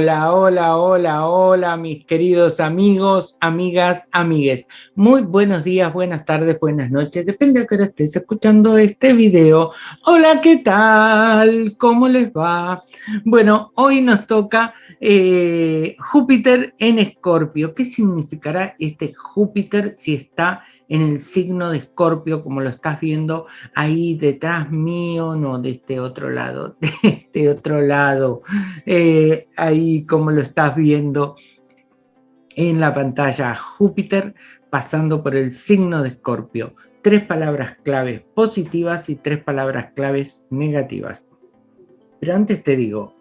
Hola, hola, hola, hola, mis queridos amigos, amigas, amigues. Muy buenos días, buenas tardes, buenas noches, depende de que estés escuchando este video. Hola, ¿qué tal? ¿Cómo les va? Bueno, hoy nos toca eh, Júpiter en Escorpio. ¿Qué significará este Júpiter si está en el signo de Escorpio, como lo estás viendo ahí detrás mío, no, de este otro lado, de este otro lado, eh, ahí como lo estás viendo en la pantalla, Júpiter pasando por el signo de Escorpio. Tres palabras claves positivas y tres palabras claves negativas. Pero antes te digo,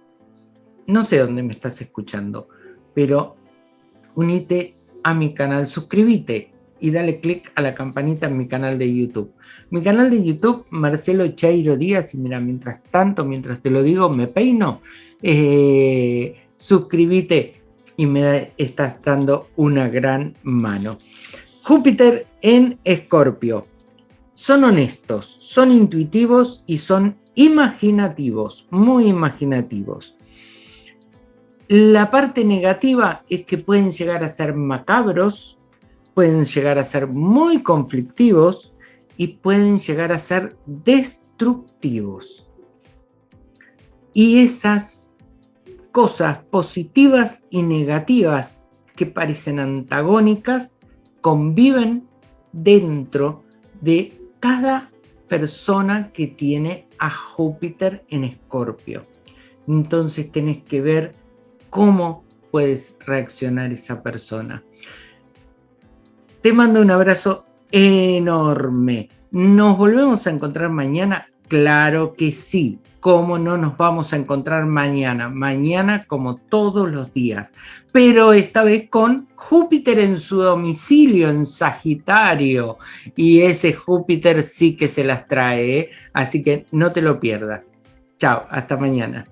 no sé dónde me estás escuchando, pero unite a mi canal, suscríbete, y dale click a la campanita en mi canal de YouTube. Mi canal de YouTube, Marcelo Chairo Díaz, y mira, mientras tanto, mientras te lo digo, me peino, eh, suscríbete y me estás dando una gran mano. Júpiter en Escorpio. Son honestos, son intuitivos y son imaginativos, muy imaginativos. La parte negativa es que pueden llegar a ser macabros, pueden llegar a ser muy conflictivos y pueden llegar a ser destructivos. Y esas cosas positivas y negativas que parecen antagónicas conviven dentro de cada persona que tiene a Júpiter en Escorpio. Entonces tenés que ver cómo puedes reaccionar esa persona. Te mando un abrazo enorme. ¿Nos volvemos a encontrar mañana? Claro que sí. ¿Cómo no nos vamos a encontrar mañana? Mañana como todos los días. Pero esta vez con Júpiter en su domicilio, en Sagitario. Y ese Júpiter sí que se las trae, ¿eh? así que no te lo pierdas. Chao, hasta mañana.